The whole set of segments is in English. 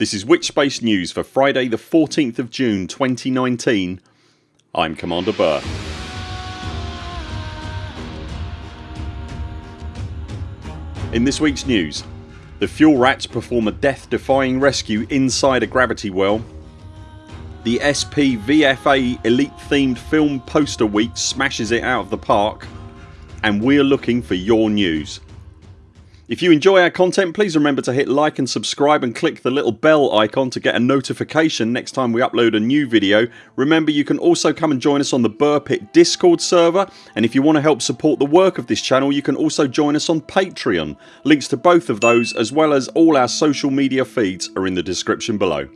This is Witchspace News for Friday the 14th of June 2019 I'm Commander Burr. In this weeks news the fuel rats perform a death defying rescue inside a gravity well The SPVFA Elite themed film poster week smashes it out of the park and we're looking for your news. If you enjoy our content please remember to hit like and subscribe and click the little bell icon to get a notification next time we upload a new video. Remember you can also come and join us on the Burr Pit discord server and if you want to help support the work of this channel you can also join us on Patreon. Links to both of those as well as all our social media feeds are in the description below.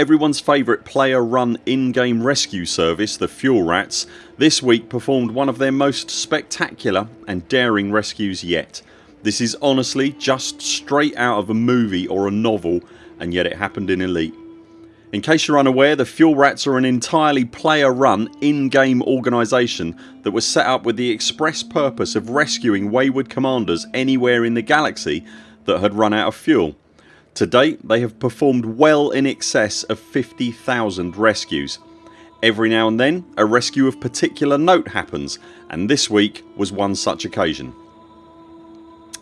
Everyone's favourite player run in-game rescue service the Fuel Rats this week performed one of their most spectacular and daring rescues yet. This is honestly just straight out of a movie or a novel and yet it happened in Elite. In case you're unaware the Fuel Rats are an entirely player run in-game organisation that was set up with the express purpose of rescuing wayward commanders anywhere in the galaxy that had run out of fuel. To date they have performed well in excess of 50,000 rescues. Every now and then a rescue of particular note happens and this week was one such occasion.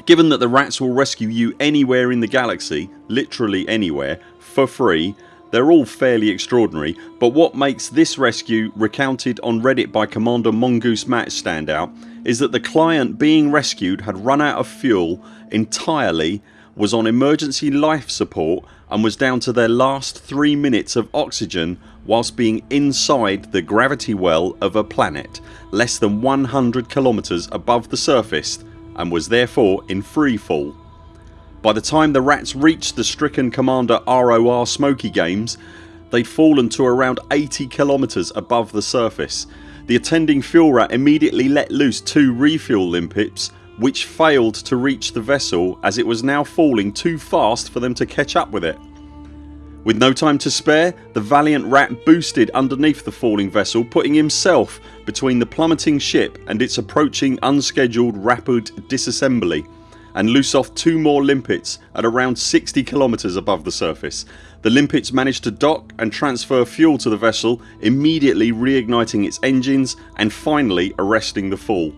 Given that the rats will rescue you anywhere in the galaxy, literally anywhere, for free they're all fairly extraordinary but what makes this rescue recounted on reddit by Commander Mongoose Matt stand out is that the client being rescued had run out of fuel entirely, was on emergency life support and was down to their last 3 minutes of oxygen whilst being inside the gravity well of a planet less than 100 kilometres above the surface and was therefore in free fall. By the time the rats reached the stricken Commander ROR Smoky Games they'd fallen to around 80 kilometres above the surface. The attending fuel rat immediately let loose two refuel limpets which failed to reach the vessel as it was now falling too fast for them to catch up with it. With no time to spare the valiant rat boosted underneath the falling vessel putting himself between the plummeting ship and its approaching unscheduled rapid disassembly and loose off two more limpets at around 60 kilometres above the surface. The limpets managed to dock and transfer fuel to the vessel immediately reigniting its engines and finally arresting the fall.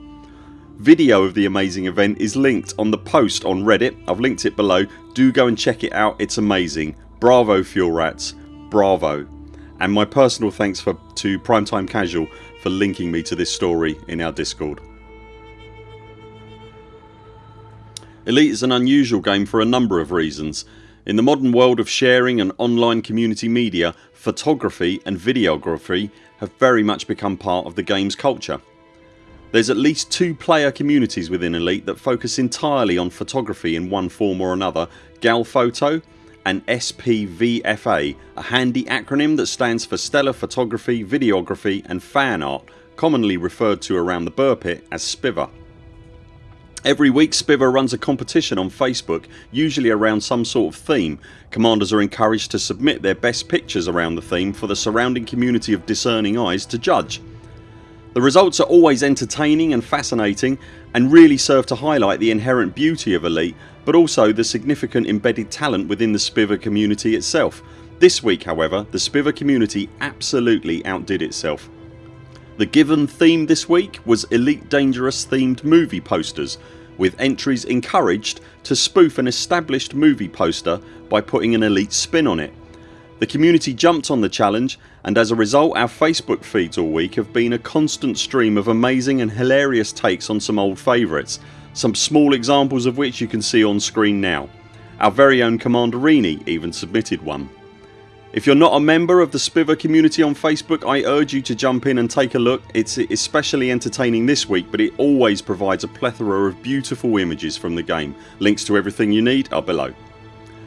Video of the amazing event is linked on the post on reddit I've linked it below. Do go and check it out it's amazing. Bravo Fuel Rats. Bravo. And my personal thanks for, to Primetime Casual for linking me to this story in our discord. Elite is an unusual game for a number of reasons. In the modern world of sharing and online community media photography and videography have very much become part of the games culture. There's at least two player communities within Elite that focus entirely on photography in one form or another Galphoto and SPVFA a handy acronym that stands for Stellar Photography, Videography and Fan Art commonly referred to around the Burr Pit as SPIVA. Every week Spiver runs a competition on Facebook usually around some sort of theme. Commanders are encouraged to submit their best pictures around the theme for the surrounding community of discerning eyes to judge. The results are always entertaining and fascinating and really serve to highlight the inherent beauty of Elite but also the significant embedded talent within the Spiver community itself. This week however the Spiver community absolutely outdid itself. The given theme this week was Elite Dangerous themed movie posters with entries encouraged to spoof an established movie poster by putting an elite spin on it. The community jumped on the challenge and as a result our Facebook feeds all week have been a constant stream of amazing and hilarious takes on some old favourites some small examples of which you can see on screen now. Our very own Commanderini even submitted one. If you're not a member of the Spiver community on Facebook I urge you to jump in and take a look. It's especially entertaining this week but it always provides a plethora of beautiful images from the game. Links to everything you need are below.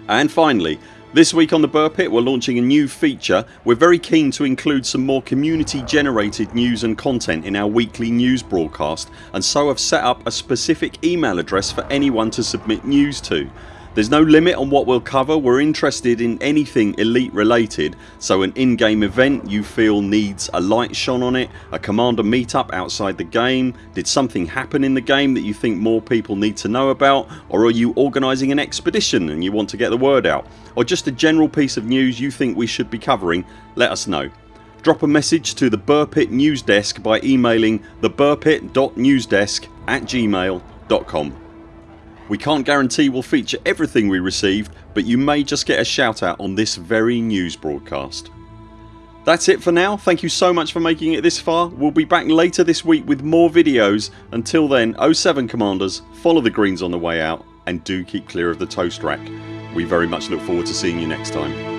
And finally this week on the Burr Pit we're launching a new feature. We're very keen to include some more community generated news and content in our weekly news broadcast and so have set up a specific email address for anyone to submit news to. There's no limit on what we'll cover, we're interested in anything Elite related. So an in-game event you feel needs a light shone on it, a commander meetup outside the game, did something happen in the game that you think more people need to know about? Or are you organising an expedition and you want to get the word out? Or just a general piece of news you think we should be covering? Let us know. Drop a message to the Burpit News Desk by emailing theburpit.newsdesk at gmail.com. We can't guarantee we'll feature everything we received but you may just get a shout out on this very news broadcast. That's it for now. Thank you so much for making it this far. We'll be back later this week with more videos. Until then 0 7 CMDRs follow the greens on the way out and do keep clear of the toast rack. We very much look forward to seeing you next time.